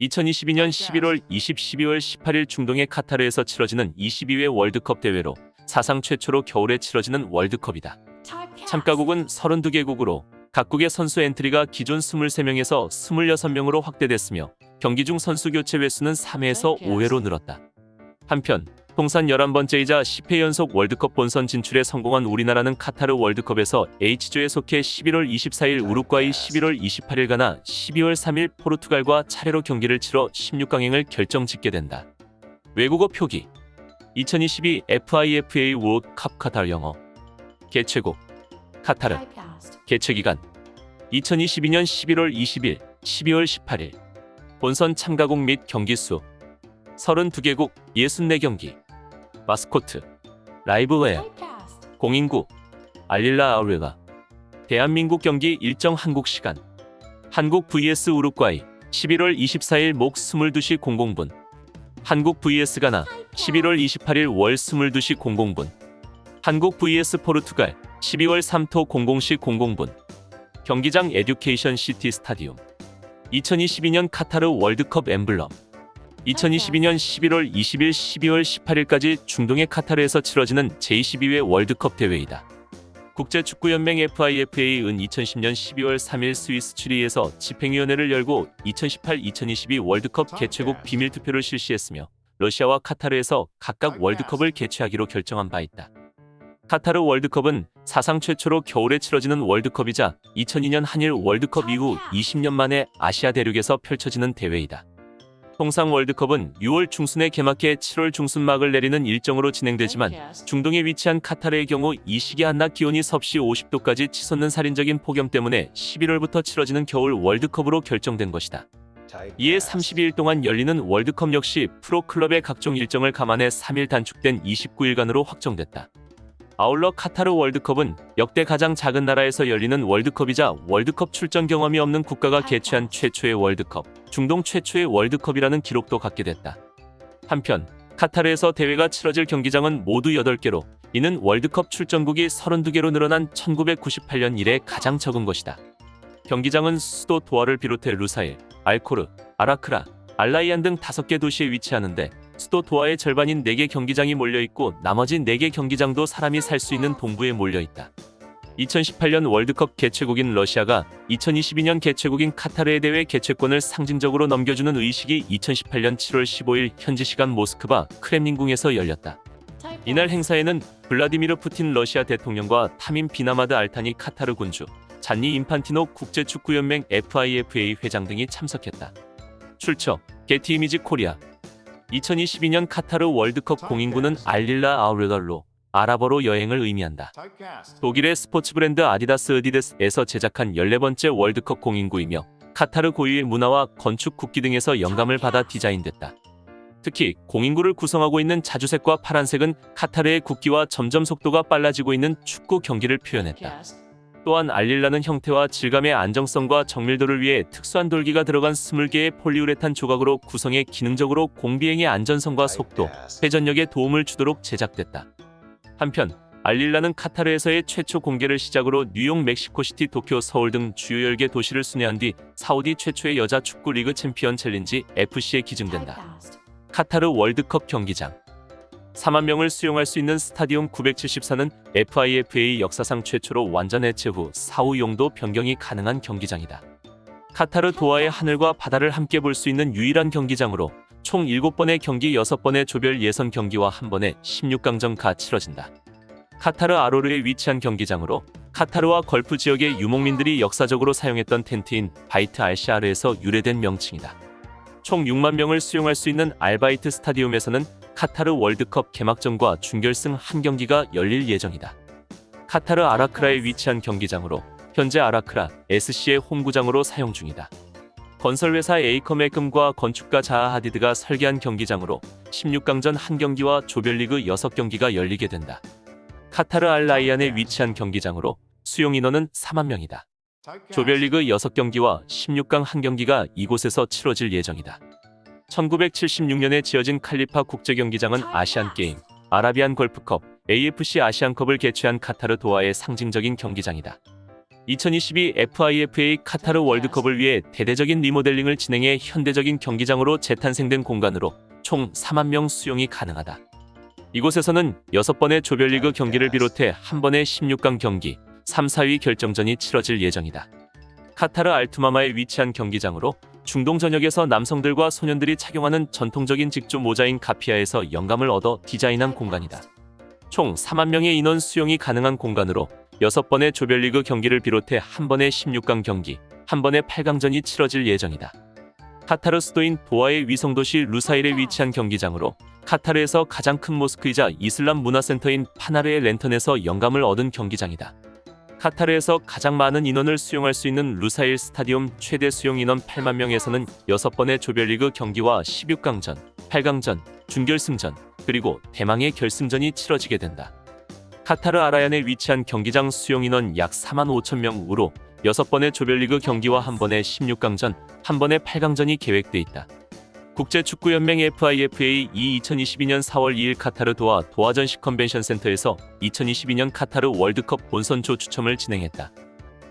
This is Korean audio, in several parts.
2022년 11월 20, 12월 18일 중동의 카타르에서 치러지는 22회 월드컵 대회로 사상 최초로 겨울에 치러지는 월드컵이다. 참가국은 32개국으로 각국의 선수 엔트리가 기존 23명에서 26명으로 확대됐으며 경기 중 선수 교체 횟수는 3회에서 5회로 늘었다. 한편 통산 11번째이자 10회 연속 월드컵 본선 진출에 성공한 우리나라는 카타르 월드컵에서 H조에 속해 11월 24일 우루과이 11월 28일 가나 12월 3일 포르투갈과 차례로 경기를 치러 16강행을 결정짓게 된다. 외국어 표기. 2022 FIFA 월드컵 카타르 영어. 개최국. 카타르. 개최기간. 2022년 11월 20일, 12월 18일. 본선 참가국 및 경기수. 32개국 64경기 마스코트 라이브웨어 공인구 알릴라 아우레가 대한민국 경기 일정 한국 시간. 한국 vs 우루과이 11월 24일 목 22시 00분. 한국 vs 가나 11월 28일 월 22시 00분. 한국 vs 포르투갈 12월 3토 00시 00분. 경기장 에듀케이션 시티 스타디움. 2022년 카타르 월드컵 엠블럼 2022년 11월 20일 12월 18일까지 중동의 카타르에서 치러지는 제22회 월드컵 대회이다. 국제축구연맹 FIFA은 2010년 12월 3일 스위스 취리히에서 집행위원회를 열고 2018-2022 월드컵 개최국 비밀 투표를 실시했으며 러시아와 카타르에서 각각 월드컵을 개최하기로 결정한 바 있다. 카타르 월드컵은 사상 최초로 겨울에 치러지는 월드컵이자 2002년 한일 월드컵 이후 20년 만에 아시아 대륙에서 펼쳐지는 대회이다. 통상 월드컵은 6월 중순에 개막해 7월 중순 막을 내리는 일정으로 진행되지만 중동에 위치한 카타르의 경우 이 시기 한낮 기온이 섭씨 50도까지 치솟는 살인적인 폭염 때문에 11월부터 치러지는 겨울 월드컵으로 결정된 것이다. 이에 32일 동안 열리는 월드컵 역시 프로클럽의 각종 일정을 감안해 3일 단축된 29일간으로 확정됐다. 아울러 카타르 월드컵은 역대 가장 작은 나라에서 열리는 월드컵이자 월드컵 출전 경험이 없는 국가가 개최한 최초의 월드컵, 중동 최초의 월드컵이라는 기록도 갖게 됐다. 한편 카타르에서 대회가 치러질 경기장은 모두 8개로 이는 월드컵 출전국이 32개로 늘어난 1998년 이래 가장 적은 것이다. 경기장은 수도 도하를 비롯해 루사일, 알코르, 아라크라, 알라이안 등 5개 도시에 위치하는데 수도 도하의 절반인 4개 경기장이 몰려있고 나머지 4개 경기장도 사람이 살 수 있는 동부에 몰려있다. 2018년 월드컵 개최국인 러시아가 2022년 개최국인 카타르의 대회 개최권을 상징적으로 넘겨주는 의식이 2018년 7월 15일 현지 시간 모스크바 크렘린궁에서 열렸다. 이날 행사에는 블라디미르 푸틴 러시아 대통령과 타민 비나마드 알타니 카타르 군주, 잔니 인판티노 국제축구연맹 FIFA 회장 등이 참석했다. 출처 게티 이미지 코리아 2022년 카타르 월드컵 공인구는 알릴라 Al Rihla로 아랍어로 여행을 의미한다. 독일의 스포츠 브랜드 아디다스 adidas에서 제작한 14번째 월드컵 공인구이며 카타르 고유의 문화와 건축 국기 등에서 영감을 받아 디자인됐다. 특히 공인구를 구성하고 있는 자주색과 파란색은 카타르의 국기와 점점 속도가 빨라지고 있는 축구 경기를 표현했다. 또한 알릴라는 형태와 질감의 안정성과 정밀도를 위해 특수한 돌기가 들어간 20개의 폴리우레탄 조각으로 구성해 기능적으로 공비행의 안전성과 속도, 회전력에 도움을 주도록 제작됐다. 한편 알릴라는 카타르에서의 최초 공개를 시작으로 뉴욕, 멕시코시티, 도쿄, 서울 등 주요 10개 도시를 순회한 뒤 사우디 최초의 여자 축구 리그 챔피언 챌린지 FC에 기증된다. 카타르 월드컵 경기장 4만 명을 수용할 수 있는 스타디움 974는 FIFA 역사상 최초로 완전 해체 후 사후 용도 변경이 가능한 경기장이다. 카타르 도하의 하늘과 바다를 함께 볼 수 있는 유일한 경기장으로 총 7번의 경기 6번의 조별 예선 경기와 한 번의 16강전가 치러진다. 카타르 알코르에 위치한 경기장으로 카타르와 걸프 지역의 유목민들이 역사적으로 사용했던 텐트인 바이트 알샤르에서 유래된 명칭이다. 총 6만 명을 수용할 수 있는 알바이트 스타디움에서는 카타르 월드컵 개막전과 준결승 한 경기가 열릴 예정이다. 카타르 아라크라에 위치한 경기장으로 현재 아라크라 SC의 홈구장으로 사용 중이다. 건설회사 에이컴의 금과 건축가 자하 하디드가 설계한 경기장으로 16강전 한 경기와 조별리그 6경기가 열리게 된다. 카타르 알 라이안에 위치한 경기장으로 수용 인원은 4만 명이다. 조별리그 6경기와 16강 한 경기가 이곳에서 치러질 예정이다. 1976년에 지어진 칼리파 국제경기장은 아시안게임, 아라비안 골프컵, AFC 아시안컵을 개최한 카타르 도하의 상징적인 경기장이다. 2022 FIFA 카타르 월드컵을 위해 대대적인 리모델링을 진행해 현대적인 경기장으로 재탄생된 공간으로 총 4만 명 수용이 가능하다. 이곳에서는 6번의 조별리그 경기를 비롯해 한 번의 16강 경기, 3, 4위 결정전이 치러질 예정이다. 카타르 알투마마에 위치한 경기장으로 중동 전역에서 남성들과 소년들이 착용하는 전통적인 직조 모자인 가피아에서 영감을 얻어 디자인한 공간이다. 총 4만 명의 인원 수용이 가능한 공간으로 6번의 조별리그 경기를 비롯해 한 번의 16강 경기, 한 번의 8강전이 치러질 예정이다. 카타르 수도인 도하의 위성도시 루사일에 위치한 경기장으로 카타르에서 가장 큰 모스크이자 이슬람 문화센터인 파나르의 랜턴에서 영감을 얻은 경기장이다. 카타르에서 가장 많은 인원을 수용할 수 있는 루사일 스타디움 최대 수용 인원 8만 명에서는 6번의 조별리그 경기와 16강전, 8강전, 준결승전, 그리고 대망의 결승전이 치러지게 된다. 카타르 알라이얀에 위치한 경기장 수용 인원 약 4만 5천 명으로 6번의 조별리그 경기와 한 번의 16강전, 한 번의 8강전이 계획돼 있다. 국제축구연맹 FIFA 이 2022년 4월 2일 카타르 도하 도하전시 컨벤션 센터에서 2022년 카타르 월드컵 본선조 추첨을 진행했다.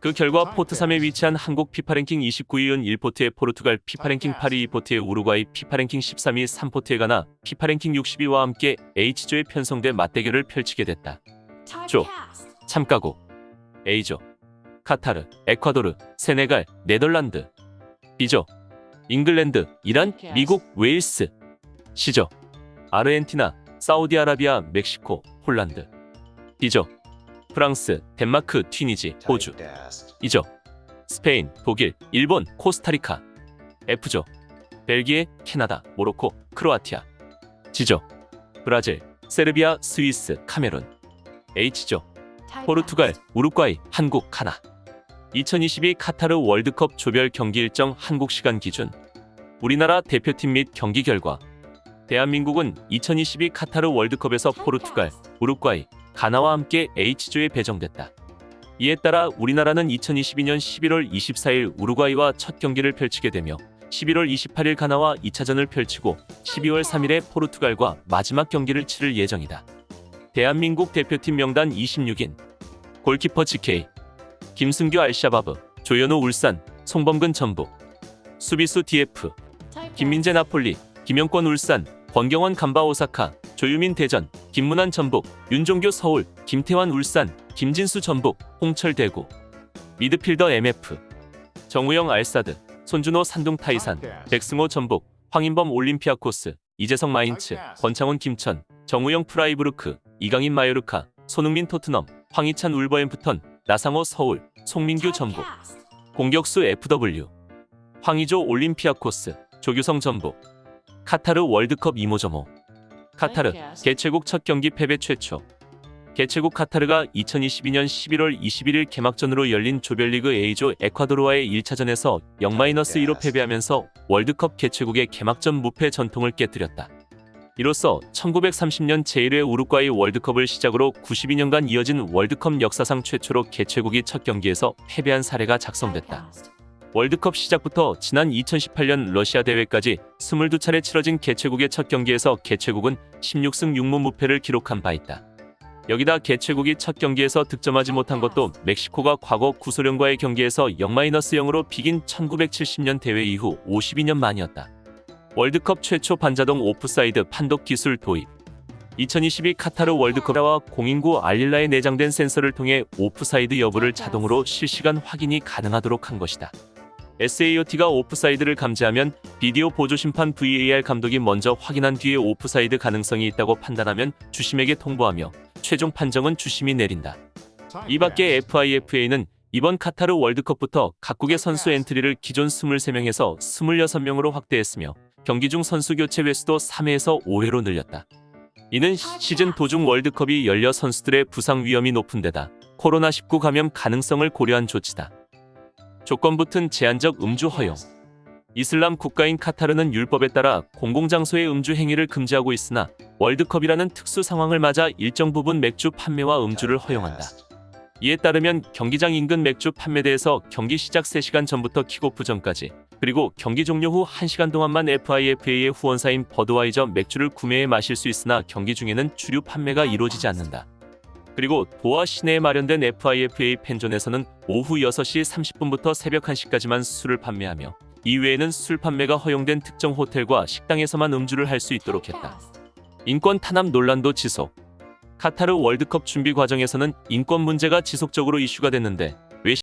그 결과 포트 3에 위치한 한국 피파랭킹 29위은 1포트의 포르투갈, 피파랭킹 8위 2포트의 우루과이, 피파랭킹 13위 3포트의 가나, 피파랭킹 60위와 함께 H조에 편성돼 맞대결을 펼치게 됐다. 조, 참가국 A조, 카타르, 에콰도르, 세네갈, 네덜란드 B조, 잉글랜드, 이란, 미국, 웨일스 C조, 아르헨티나, 사우디아라비아, 멕시코, 폴란드 D조, 프랑스, 덴마크, 튀니지, 호주 E조, 스페인, 독일, 일본, 코스타리카 F조, 벨기에, 캐나다, 모로코, 크로아티아 G조, 브라질, 세르비아, 스위스, 카메룬 H조, 포르투갈, 우루과이, 한국, 가나 2022 카타르 월드컵 조별 경기 일정 한국 시간 기준 우리나라 대표팀 및 경기 결과 대한민국은 2022 카타르 월드컵에서 포르투갈, 우루과이, 가나와 함께 H조에 배정됐다. 이에 따라 우리나라는 2022년 11월 24일 우루과이와 첫 경기를 펼치게 되며 11월 28일 가나와 2차전을 펼치고 12월 3일에 포르투갈과 마지막 경기를 치를 예정이다. 대한민국 대표팀 명단 26인 골키퍼 GK 김승규 알샤바브 조현우 울산 송범근 전북. 수비수 DF 김민재 나폴리 김영권 울산 권경원 감바 오사카 조유민 대전 김문환 전북 윤종교 서울 김태환 울산 김진수 전북 홍철 대구. 미드필더 MF 정우영 알사드 손준호 산둥 타이산 백승호 전북 황인범 올림피아코스 이재성 마인츠 권창훈 김천 정우영 프라이부르크 이강인 마요르카 손흥민 토트넘 황희찬 울버햄프턴 나상호 서울 송민규 전북. 공격수 FW 황의조 올림피아코스 조규성 전북. 카타르 월드컵 이모저모. 카타르 개최국 첫 경기 패배 최초. 개최국 카타르가 2022년 11월 21일 개막전으로 열린 조별리그 A조 에콰도르와의 1차전에서 0-2로 패배하면서 월드컵 개최국의 개막전 무패 전통을 깨뜨렸다. 이로써 1930년 제1회 우루과이 월드컵을 시작으로 92년간 이어진 월드컵 역사상 최초로 개최국이 첫 경기에서 패배한 사례가 작성됐다. 월드컵 시작부터 지난 2018년 러시아 대회까지 22차례 치러진 개최국의 첫 경기에서 개최국은 16승 6무 무패를 기록한 바 있다. 여기다 개최국이 첫 경기에서 득점하지 못한 것도 멕시코가 과거 구소련과의 경기에서 0-0으로 비긴 1970년 대회 이후 52년 만이었다. 월드컵 최초 반자동 오프사이드 판독 기술 도입 2022 카타르 월드컵과 공인구 알릴라에 내장된 센서를 통해 오프사이드 여부를 자동으로 실시간 확인이 가능하도록 한 것이다. SAOT가 오프사이드를 감지하면 비디오 보조 심판 VAR 감독이 먼저 확인한 뒤에 오프사이드 가능성이 있다고 판단하면 주심에게 통보하며 최종 판정은 주심이 내린다. 이 밖에 FIFA는 이번 카타르 월드컵부터 각국의 선수 엔트리를 기존 23명에서 26명으로 확대했으며 경기 중 선수 교체 횟수도 3회에서 5회로 늘렸다. 이는 시즌 도중 월드컵이 열려 선수들의 부상 위험이 높은 데다 코로나19 감염 가능성을 고려한 조치다. 조건 붙은 제한적 음주 허용 이슬람 국가인 카타르는 율법에 따라 공공장소의 음주 행위를 금지하고 있으나 월드컵이라는 특수 상황을 맞아 일정 부분 맥주 판매와 음주를 허용한다. 이에 따르면 경기장 인근 맥주 판매대에서 경기 시작 3시간 전부터 킥오프 전까지 그리고 경기 종료 후 1시간 동안만 FIFA의 후원사인 버드와이저 맥주를 구매해 마실 수 있으나 경기 중에는 주류 판매가 이루어지지 않는다. 그리고 도하 시내에 마련된 FIFA 팬존에서는 오후 6시 30분부터 새벽 1시까지만 술을 판매하며 이외에는 술 판매가 허용된 특정 호텔과 식당에서만 음주를 할 수 있도록 했다. 인권 탄압 논란도 지속. 카타르 월드컵 준비 과정에서는 인권 문제가 지속적으로 이슈가 됐는데